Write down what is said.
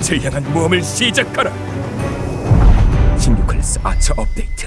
빛을 향한 모험을 시작하라. 16클래스 아처 업데이트